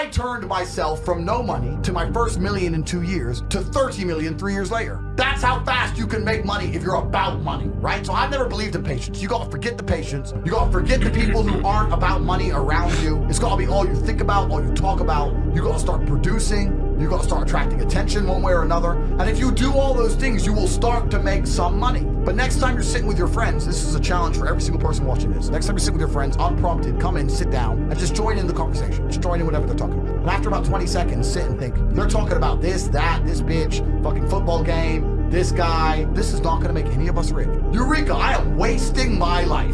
I turned myself from no money to my first million in two years to 30 million three years later. That's how fast you can make money if you're about money, right? So I've never believed in patience. You gotta forget the patience. You gotta forget the people who aren't about money around you. It's gotta be all you think about, all you talk about. You gotta start producing. You gotta start attracting attention one way or another. And if you do all those things, you will start to make some money. But next time you're sitting with your friends, this is a challenge for every single person watching this. Next time you sit with your friends, unprompted, come in, sit down, and just join in the conversation. Just join in whatever they're talking about. And after about 20 seconds, sit and think, they're talking about this, that, this bitch, fucking football game, this guy. This is not gonna make any of us rich. Eureka, I am wasting my life.